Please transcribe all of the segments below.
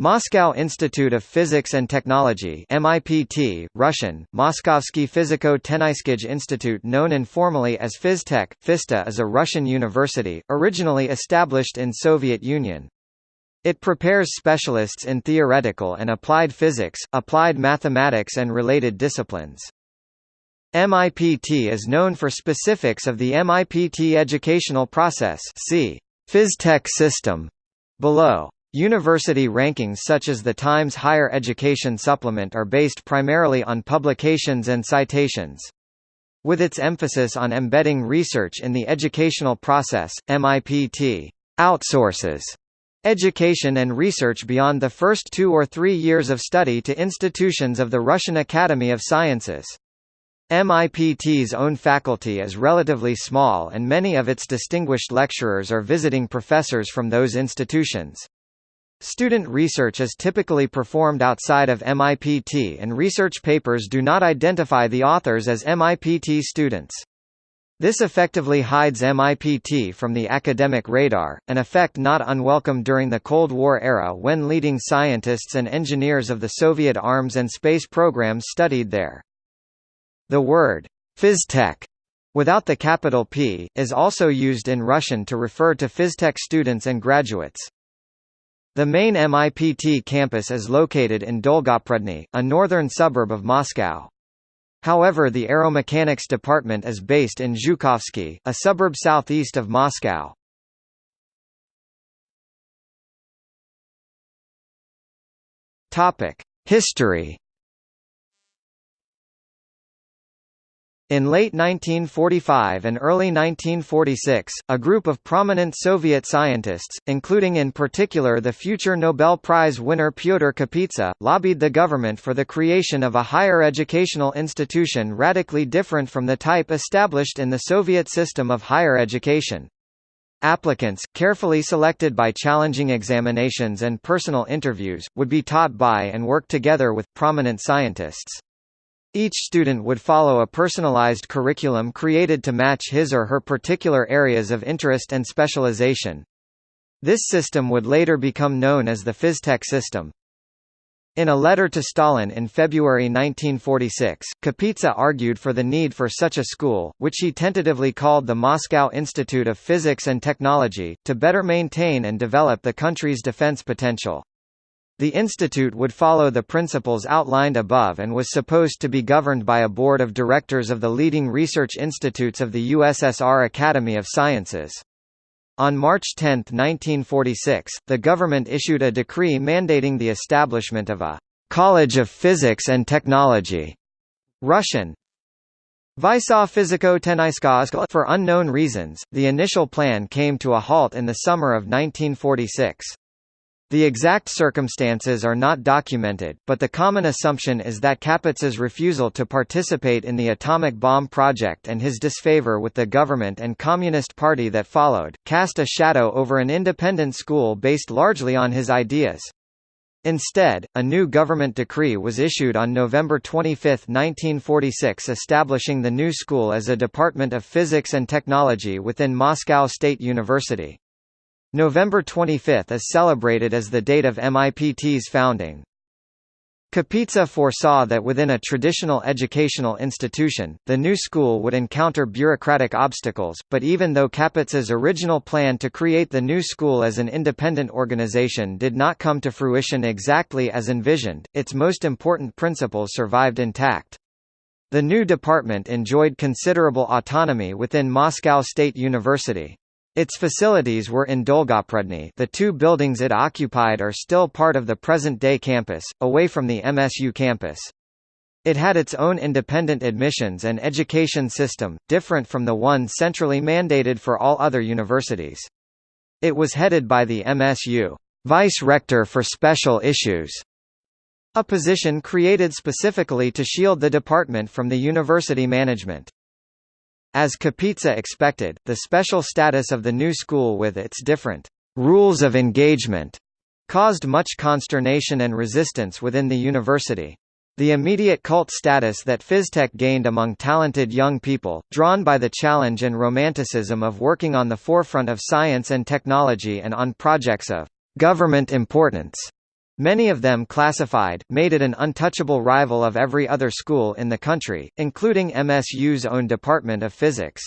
Moscow Institute of Physics and Technology MIPT, Russian, Moskovsky Fiziko-Tenayskij Institute known informally as FizTech, Fista is a Russian university, originally established in Soviet Union. It prepares specialists in theoretical and applied physics, applied mathematics and related disciplines. MIPT is known for specifics of the MIPT educational process see Phystech system below. University rankings such as the Times Higher Education Supplement are based primarily on publications and citations. With its emphasis on embedding research in the educational process, MIPT outsources education and research beyond the first two or three years of study to institutions of the Russian Academy of Sciences. MIPT's own faculty is relatively small and many of its distinguished lecturers are visiting professors from those institutions. Student research is typically performed outside of MIPT and research papers do not identify the authors as MIPT students. This effectively hides MIPT from the academic radar, an effect not unwelcome during the Cold War era when leading scientists and engineers of the Soviet arms and space programs studied there. The word phystech without the capital P, is also used in Russian to refer to phystech students and graduates. The main MIPT campus is located in Dolgoprudny, a northern suburb of Moscow. However the aeromechanics department is based in Zhukovsky, a suburb southeast of Moscow. History In late 1945 and early 1946, a group of prominent Soviet scientists, including in particular the future Nobel Prize winner Pyotr Kapitsa, lobbied the government for the creation of a higher educational institution radically different from the type established in the Soviet system of higher education. Applicants, carefully selected by challenging examinations and personal interviews, would be taught by and work together with, prominent scientists. Each student would follow a personalized curriculum created to match his or her particular areas of interest and specialization. This system would later become known as the Phystech system. In a letter to Stalin in February 1946, Kapitsa argued for the need for such a school, which he tentatively called the Moscow Institute of Physics and Technology, to better maintain and develop the country's defense potential. The institute would follow the principles outlined above and was supposed to be governed by a board of directors of the leading research institutes of the USSR Academy of Sciences. On March 10, 1946, the government issued a decree mandating the establishment of a «College of Physics and Technology» Russian, Vysa Fiziko For unknown reasons, the initial plan came to a halt in the summer of 1946. The exact circumstances are not documented, but the common assumption is that Kapitsa's refusal to participate in the atomic bomb project and his disfavor with the government and Communist Party that followed, cast a shadow over an independent school based largely on his ideas. Instead, a new government decree was issued on November 25, 1946 establishing the new school as a Department of Physics and Technology within Moscow State University. November 25 is celebrated as the date of MIPT's founding. Kapitsa foresaw that within a traditional educational institution, the new school would encounter bureaucratic obstacles, but even though Kapitsa's original plan to create the new school as an independent organization did not come to fruition exactly as envisioned, its most important principles survived intact. The new department enjoyed considerable autonomy within Moscow State University. Its facilities were in Dolgoprudny the two buildings it occupied are still part of the present-day campus, away from the MSU campus. It had its own independent admissions and education system, different from the one centrally mandated for all other universities. It was headed by the MSU Vice-Rector for Special Issues, a position created specifically to shield the department from the university management. As Kapitsa expected, the special status of the new school with its different rules of engagement caused much consternation and resistance within the university. The immediate cult status that Phystech gained among talented young people, drawn by the challenge and romanticism of working on the forefront of science and technology and on projects of government importance, Many of them classified, made it an untouchable rival of every other school in the country, including MSU's own Department of Physics.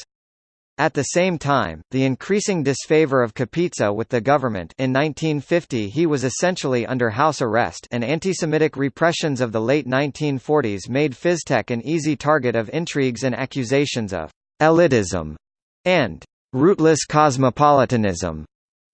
At the same time, the increasing disfavor of Kapitsa with the government in 1950 he was essentially under house arrest and anti-Semitic repressions of the late 1940s made Phystech an easy target of intrigues and accusations of «elitism» and «rootless cosmopolitanism».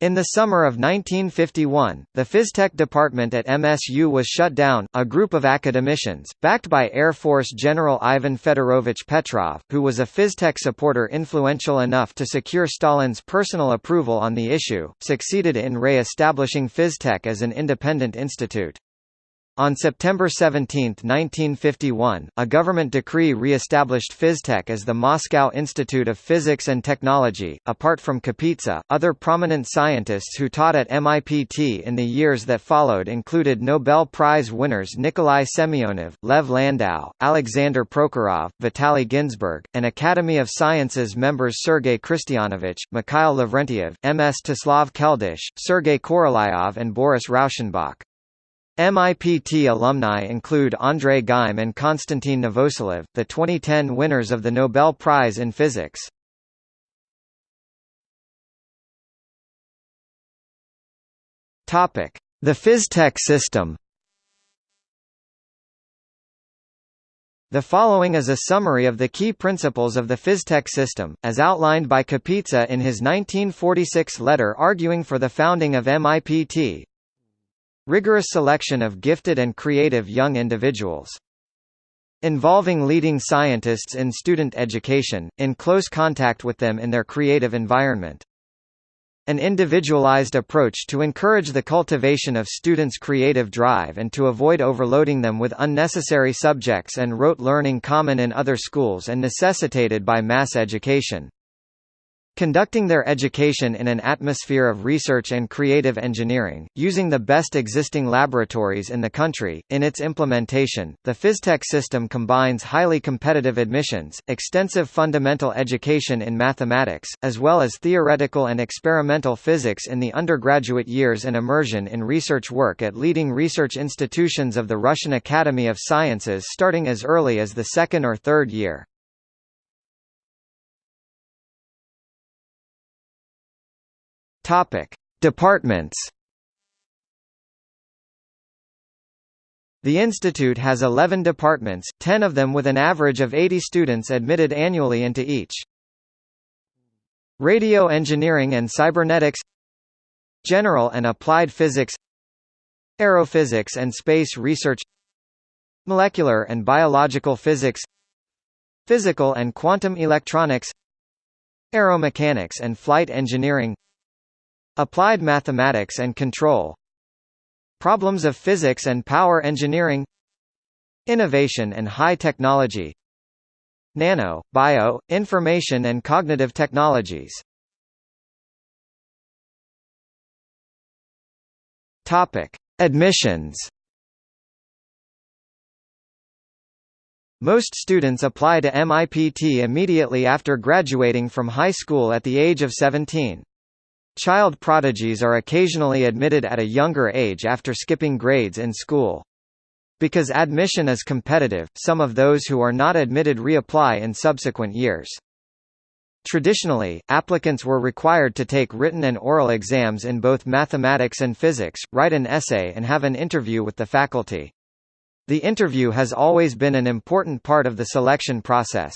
In the summer of 1951, the Phystech department at MSU was shut down. A group of academicians, backed by Air Force General Ivan Fedorovich Petrov, who was a Phystech supporter influential enough to secure Stalin's personal approval on the issue, succeeded in re-establishing Phystech as an independent institute. On September 17, 1951, a government decree re-established Phystech as the Moscow Institute of Physics and Technology. Apart from Kapitsa, other prominent scientists who taught at MIPT in the years that followed included Nobel Prize winners Nikolai Semyonov, Lev Landau, Alexander Prokhorov, Vitaly Ginzburg, and Academy of Sciences members Sergei Khristianovich, Mikhail Lavrentiev, Mstislav Keldysh, Sergei Korolyov and Boris Rauschenbach. MIPT alumni include Andrei Geim and Konstantin Novoselov, the 2010 winners of the Nobel Prize in Physics. The Phystech system The following is a summary of the key principles of the Phystech system, as outlined by Kapitsa in his 1946 letter arguing for the founding of MIPT, Rigorous selection of gifted and creative young individuals. Involving leading scientists in student education, in close contact with them in their creative environment. An individualized approach to encourage the cultivation of students' creative drive and to avoid overloading them with unnecessary subjects and rote learning common in other schools and necessitated by mass education. Conducting their education in an atmosphere of research and creative engineering, using the best existing laboratories in the country. In its implementation, the Phystech system combines highly competitive admissions, extensive fundamental education in mathematics, as well as theoretical and experimental physics in the undergraduate years and immersion in research work at leading research institutions of the Russian Academy of Sciences starting as early as the second or third year. Topic: Departments. The institute has 11 departments, 10 of them with an average of 80 students admitted annually into each. Radio Engineering and Cybernetics General and Applied Physics Aerophysics and Space Research Molecular and Biological Physics Physical and Quantum Electronics Aeromechanics and Flight Engineering Applied mathematics and control Problems of physics and power engineering Innovation and high technology Nano, bio, information and cognitive technologies. Admissions Most students apply to MIPT immediately after graduating from high school at the age of 17. Child prodigies are occasionally admitted at a younger age after skipping grades in school. Because admission is competitive, some of those who are not admitted reapply in subsequent years. Traditionally, applicants were required to take written and oral exams in both mathematics and physics, write an essay and have an interview with the faculty. The interview has always been an important part of the selection process.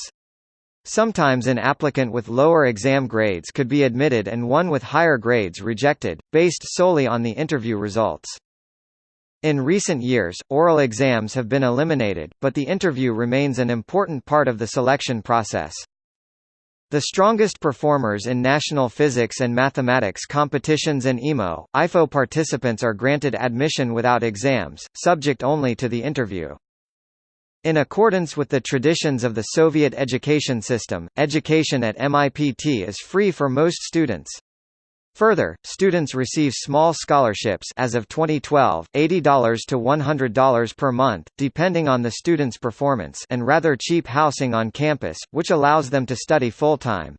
Sometimes an applicant with lower exam grades could be admitted and one with higher grades rejected, based solely on the interview results. In recent years, oral exams have been eliminated, but the interview remains an important part of the selection process. The strongest performers in national physics and mathematics competitions and EMO, IFO participants are granted admission without exams, subject only to the interview. In accordance with the traditions of the Soviet education system, education at MIPT is free for most students. Further, students receive small scholarships as of 2012, $80 to $100 per month, depending on the student's performance and rather cheap housing on campus, which allows them to study full-time.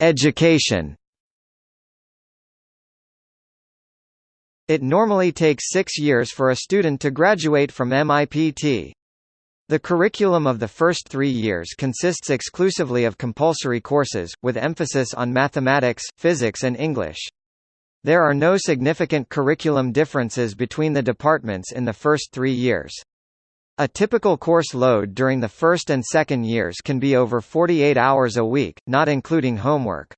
education It normally takes six years for a student to graduate from MIPT. The curriculum of the first three years consists exclusively of compulsory courses, with emphasis on mathematics, physics and English. There are no significant curriculum differences between the departments in the first three years. A typical course load during the first and second years can be over 48 hours a week, not including homework.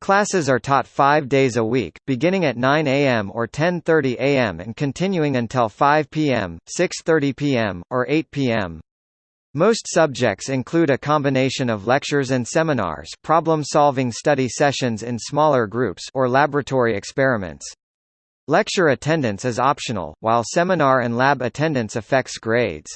Classes are taught five days a week, beginning at 9 a.m. or 10.30 a.m. and continuing until 5 p.m., 6.30 p.m., or 8 p.m. Most subjects include a combination of lectures and seminars problem-solving study sessions in smaller groups or laboratory experiments. Lecture attendance is optional, while seminar and lab attendance affects grades.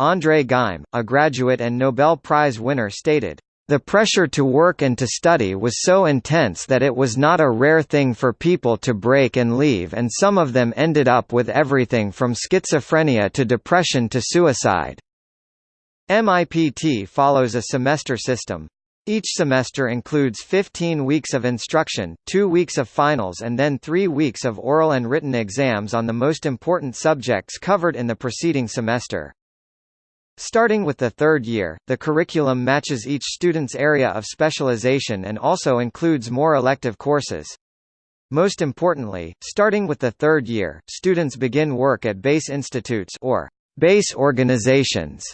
André Geim, a graduate and Nobel Prize winner stated, the pressure to work and to study was so intense that it was not a rare thing for people to break and leave and some of them ended up with everything from schizophrenia to depression to suicide. MIPT follows a semester system. Each semester includes 15 weeks of instruction, 2 weeks of finals and then 3 weeks of oral and written exams on the most important subjects covered in the preceding semester. Starting with the third year, the curriculum matches each student's area of specialization and also includes more elective courses. Most importantly, starting with the third year, students begin work at base institutes or base organizations,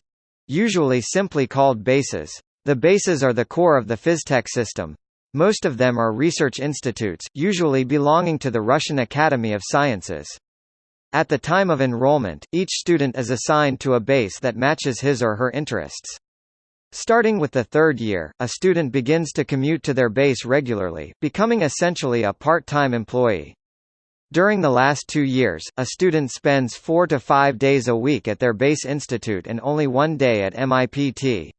usually simply called bases. The bases are the core of the PhysTech system. Most of them are research institutes, usually belonging to the Russian Academy of Sciences. At the time of enrollment, each student is assigned to a base that matches his or her interests. Starting with the third year, a student begins to commute to their base regularly, becoming essentially a part-time employee. During the last two years, a student spends four to five days a week at their base institute and only one day at MIPT.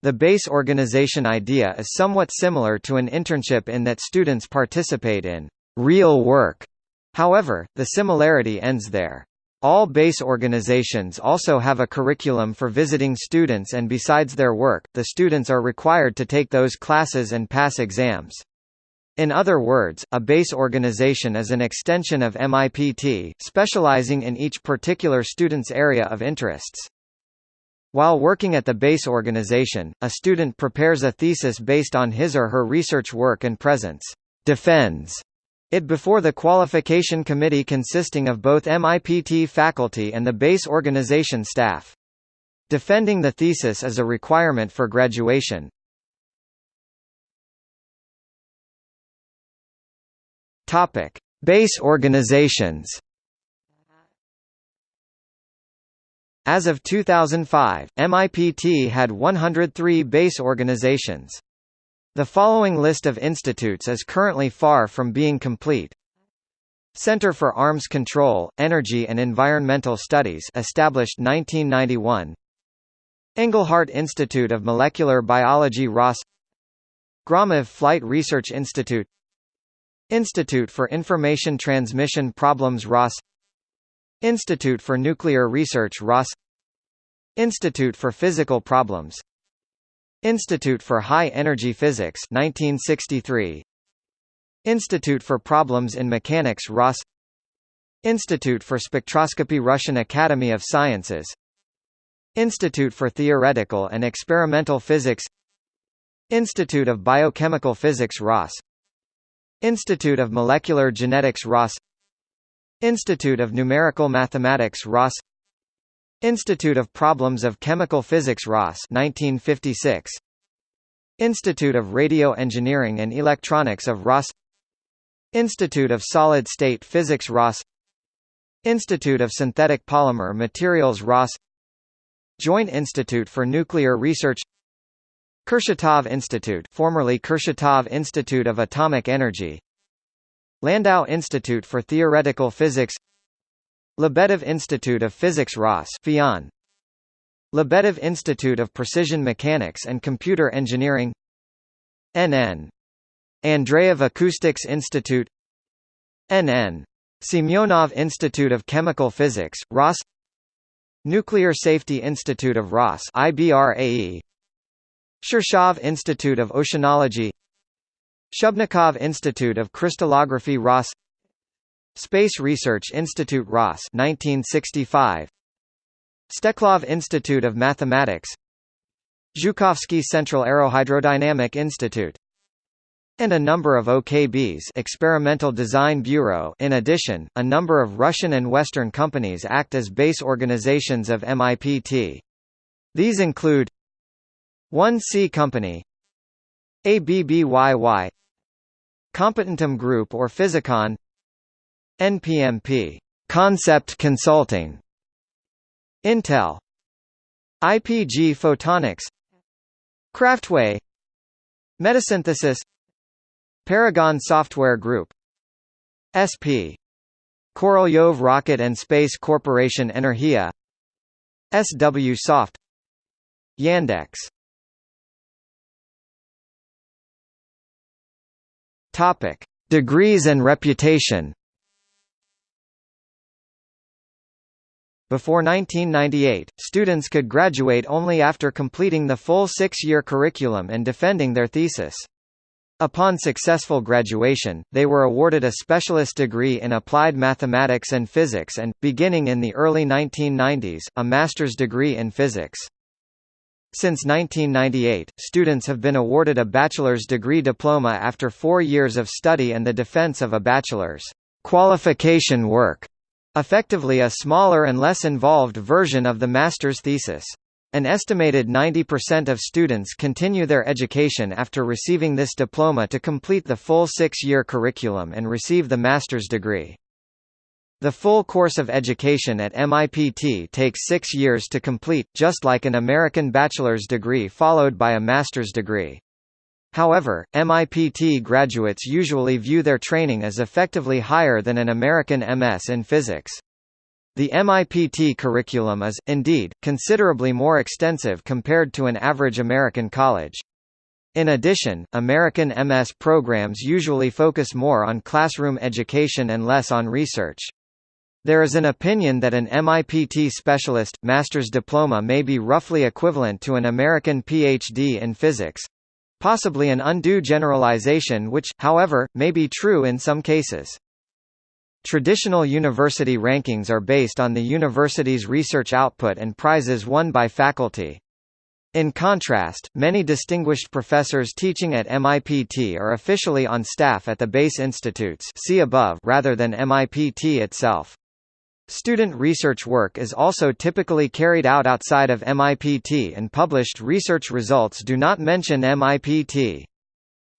The base organization idea is somewhat similar to an internship in that students participate in real work However, the similarity ends there. All base organizations also have a curriculum for visiting students and besides their work, the students are required to take those classes and pass exams. In other words, a base organization is an extension of MIPT, specializing in each particular student's area of interests. While working at the base organization, a student prepares a thesis based on his or her research work and presents defends it before the qualification committee consisting of both MIPT faculty and the base organization staff. Defending the thesis is a requirement for graduation. Topic: Base organizations. As of 2005, MIPT had 103 base organizations. The following list of institutes is currently far from being complete. Center for Arms Control, Energy and Environmental Studies established 1991 Engelhardt Institute of Molecular Biology Ross. Gromov Flight Research Institute. Institute for Information Transmission Problems Ross. Institute for Nuclear Research Ross. Institute for Physical Problems Institute for High Energy Physics 1963 Institute for Problems in Mechanics Ross. Institute for Spectroscopy Russian Academy of Sciences. Institute for Theoretical and Experimental Physics. Institute of Biochemical Physics Ross. Institute of Molecular Genetics Ross. Institute of Numerical Mathematics Ross Institute of Problems of Chemical Physics Ross 1956 Institute of Radio Engineering and Electronics of Ross. Institute of Solid State Physics Ross. Institute of Synthetic Polymer Materials Ross. Joint Institute for Nuclear Research. Kurchatov Institute formerly Kurchatov Institute of Atomic Energy. Landau Institute for Theoretical Physics Lebedev Institute of Physics Ross FIAN. Lebedev Institute of Precision Mechanics and Computer Engineering. NN Andreev Acoustics Institute. NN Semyonov Institute of Chemical Physics, Ross. Nuclear Safety Institute of Ross IBRAE Shirshov Institute of Oceanology. Shubnikov Institute of Crystallography Ross Space Research Institute Ross 1965 Steklov Institute of Mathematics. Zhukovsky Central Aerohydrodynamic Institute. And a number of OKBs Experimental Design Bureau. In addition, a number of Russian and Western companies act as base organizations of MIPT. These include 1C Company ABBYY Competentum Group or Physicon NPMP Concept Consulting Intel IPG Photonics Craftway Metasynthesis Paragon Software Group SP Korolyov Rocket and Space Corporation Energia SW Soft Yandex Topic: Degrees and reputation. Before 1998, students could graduate only after completing the full six-year curriculum and defending their thesis. Upon successful graduation, they were awarded a specialist degree in applied mathematics and physics and, beginning in the early 1990s, a master's degree in physics. Since 1998, students have been awarded a bachelor's degree diploma after four years of study and the defense of a bachelor's qualification work, effectively a smaller and less involved version of the master's thesis. An estimated 90% of students continue their education after receiving this diploma to complete the full six-year curriculum and receive the master's degree. The full course of education at MIPT takes six years to complete, just like an American bachelor's degree followed by a master's degree. However, MIPT graduates usually view their training as effectively higher than an American MS in physics. The MIPT curriculum is, indeed, considerably more extensive compared to an average American college. In addition, American MS programs usually focus more on classroom education and less on research. There is an opinion that an MIPT specialist, master's diploma may be roughly equivalent to an American PhD in physics. Possibly an undue generalization which, however, may be true in some cases. Traditional university rankings are based on the university's research output and prizes won by faculty. In contrast, many distinguished professors teaching at MIPT are officially on staff at the base institutes see above rather than MIPT itself. Student research work is also typically carried out outside of MIPT and published research results do not mention MIPT.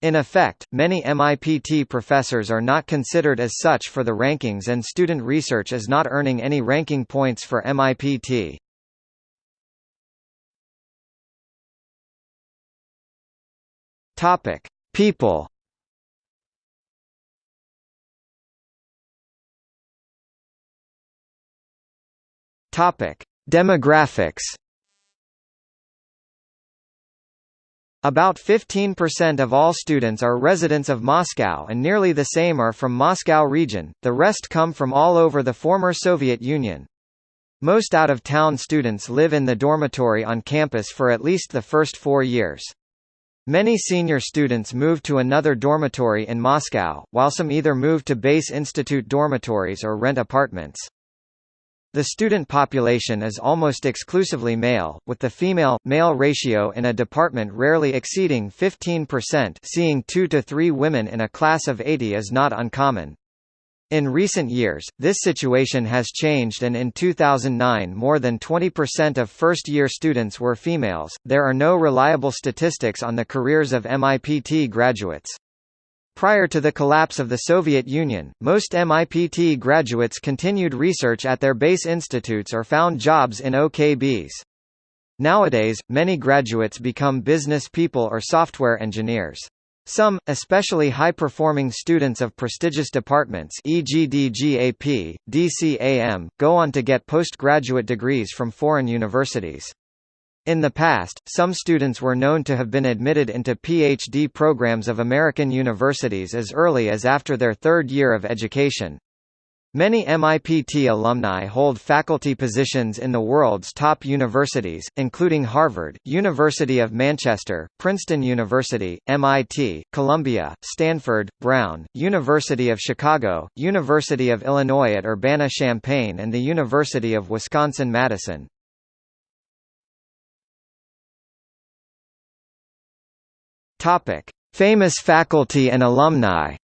In effect, many MIPT professors are not considered as such for the rankings and student research is not earning any ranking points for MIPT. People. Topic: Demographics. About 15% of all students are residents of Moscow and nearly the same are from Moscow region, the rest come from all over the former Soviet Union. Most out-of-town students live in the dormitory on campus for at least the first four years. Many senior students move to another dormitory in Moscow, while some either move to base institute dormitories or rent apartments. The student population is almost exclusively male, with the female-male ratio in a department rarely exceeding 15% seeing 2 to 3 women in a class of 80 is not uncommon. In recent years, this situation has changed and in 2009 more than 20% of first-year students were females. There are no reliable statistics on the careers of MIPT graduates. Prior to the collapse of the Soviet Union, most MIPT graduates continued research at their base institutes or found jobs in OKBs. Nowadays, many graduates become business people or software engineers. Some, especially high-performing students of prestigious departments e.g. DGAP, DCAM, go on to get postgraduate degrees from foreign universities. In the past, some students were known to have been admitted into PhD programs of American universities as early as after their third year of education. Many MIPT alumni hold faculty positions in the world's top universities, including Harvard, University of Manchester, Princeton University, MIT, Columbia, Stanford, Brown, University of Chicago, University of Illinois at Urbana-Champaign and the University of Wisconsin-Madison. Famous faculty and alumni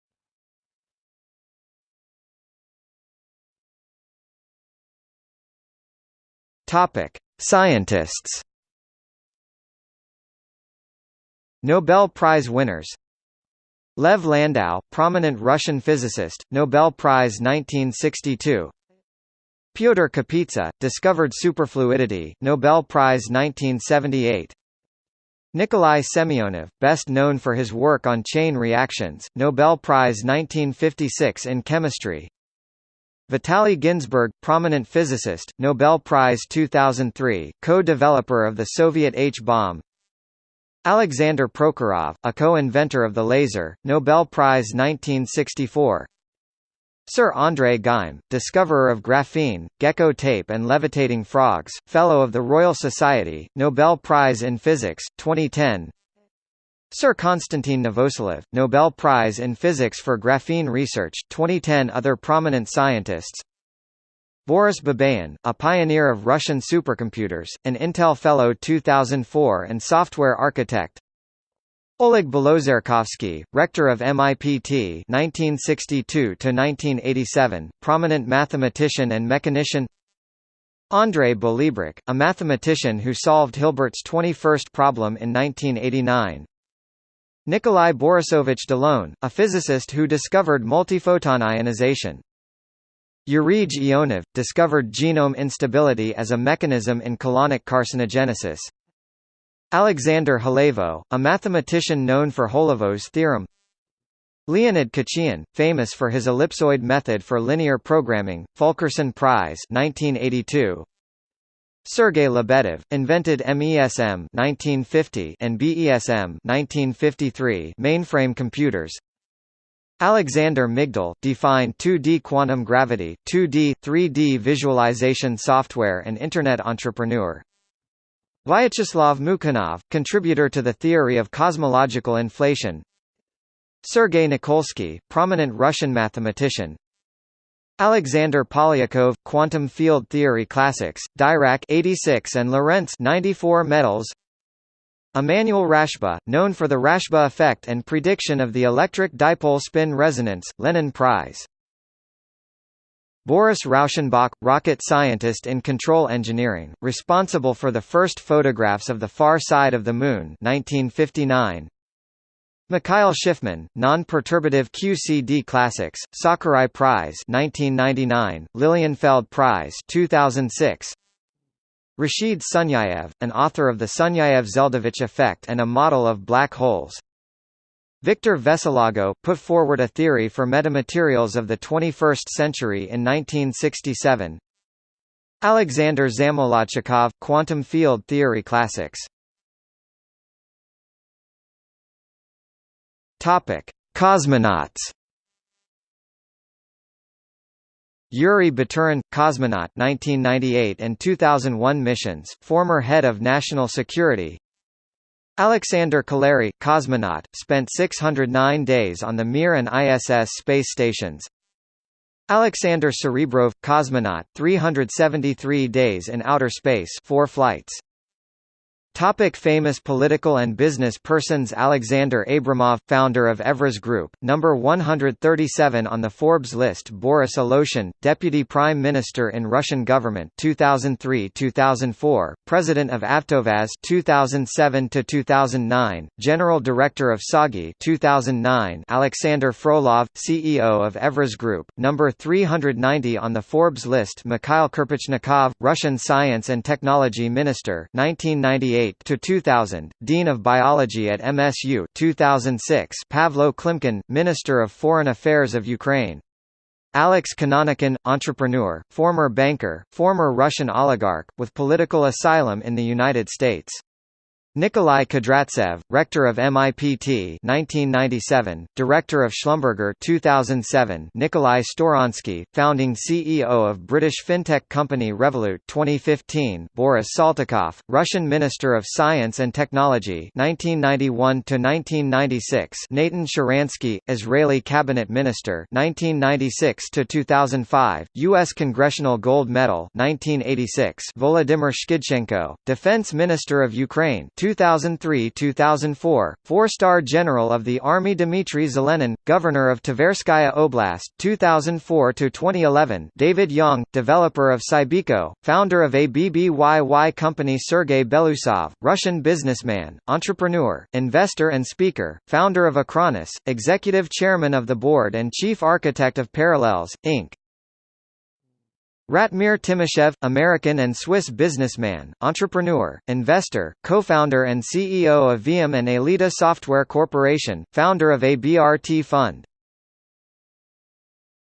Topic: Scientists. Nobel Prize winners. Lev Landau, prominent Russian physicist, Nobel Prize 1962. Pyotr Kapitsa, discovered superfluidity, Nobel Prize 1978. Nikolai Semyonov, best known for his work on chain reactions, Nobel Prize 1956 in chemistry. Vitaly Ginzburg, prominent physicist, Nobel Prize 2003, co-developer of the Soviet H-bomb. Alexander Prokhorov, a co-inventor of the laser, Nobel Prize 1964. Sir André Geim, discoverer of graphene, gecko tape and levitating frogs, Fellow of the Royal Society, Nobel Prize in Physics, 2010 Sir Konstantin Novoselov, Nobel Prize in Physics for Graphene Research 2010 Other prominent scientists. Boris Babayan, a pioneer of Russian supercomputers, an Intel Fellow 2004 and software architect Oleg Belotserkovsky, rector of MIPT 1962–1987, prominent mathematician and mechanician Andrei Bolibrukh, a mathematician who solved Hilbert's 21st problem in 1989 Nikolai Borisovich Delone, a physicist who discovered multiphoton ionization. Yuri Ionov, discovered genome instability as a mechanism in colonic carcinogenesis. Alexander Holevo, a mathematician known for Holevo's theorem. Leonid Khachiyan, famous for his ellipsoid method for linear programming, Fulkerson Prize 1982. Sergei Lebedev, invented MESM 1950 and BESM 1953 mainframe computers. Alexander Migdal, defined 2D quantum gravity, 2D, 3D visualization software and Internet entrepreneur. Vyacheslav Mukhanov, contributor to the theory of cosmological inflation. Sergei Nikolsky, prominent Russian mathematician, Alexander Polyakov, Quantum Field Theory Classics, Dirac 86 and Lorentz 94 medals. Emanuel Rashba, known for the Rashba effect and prediction of the electric dipole spin resonance, Lenin Prize. Boris Rauschenbach, rocket scientist in control engineering, responsible for the first photographs of the far side of the Moon 1959. Mikhail Shifman, Non-Perturbative QCD Classics, Sakurai Prize 1999, Lilienfeld Prize 2006. Rashid Sunyaev, an author of the Sunyaev-Zeldovich effect and a model of black holes. Victor Veselago, put forward a theory for metamaterials of the 21st century in 1967. Alexander Zamolodchikov, Quantum Field Theory Classics Topic: Cosmonauts. Yuri Baturin, cosmonaut 1998 and 2001 missions, former head of national security. Alexander Kaleri, cosmonaut, spent 609 days on the Mir and ISS space stations. Alexander Serebrov, cosmonaut, 373 days in outer space, 4 flights. Topic famous political and business persons Alexander Abramov, founder of Evraz Group, number 137 on the Forbes list Boris Alyoshin, Deputy Prime Minister in Russian government 2003-2004, President of Avtovaz 2007-2009, General Director of TsAGI 2009 Alexander Frolov, CEO of Evraz Group, number 390 on the Forbes list Mikhail Kirpichnikov, Russian Science and Technology Minister 1998 to 2000, Dean of Biology at MSU 2006, Pavlo Klimkin, Minister of Foreign Affairs of Ukraine. Alex Konanykhin, entrepreneur, former banker, former Russian oligarch, with political asylum in the United States. Nikolai Kudryavtsev, Rector of MIPT 1997, Director of Schlumberger 2007 Nikolai Storonsky, Founding CEO of British fintech company Revolut 2015 Boris Saltykov, Russian Minister of Science and Technology 1991–1996 Natan Sharansky, Israeli Cabinet Minister 1996–2005, U.S. Congressional Gold Medal 1986 Volodymyr Shkidchenko, Defense Minister of Ukraine 2003–2004, Four-Star General of the Army Dmitry Zelenin, Governor of Tverskaya Oblast 2004–2011 David Yang, developer of Cybiko, founder of ABBYY company Sergei Belousov, Russian businessman, entrepreneur, investor and speaker, founder of Acronis, executive chairman of the board and chief architect of Parallels, Inc. Ratmir Timashev, American and Swiss businessman, entrepreneur, investor, co-founder and CEO of Veeam and Aelita Software Corporation, founder of ABRT Fund.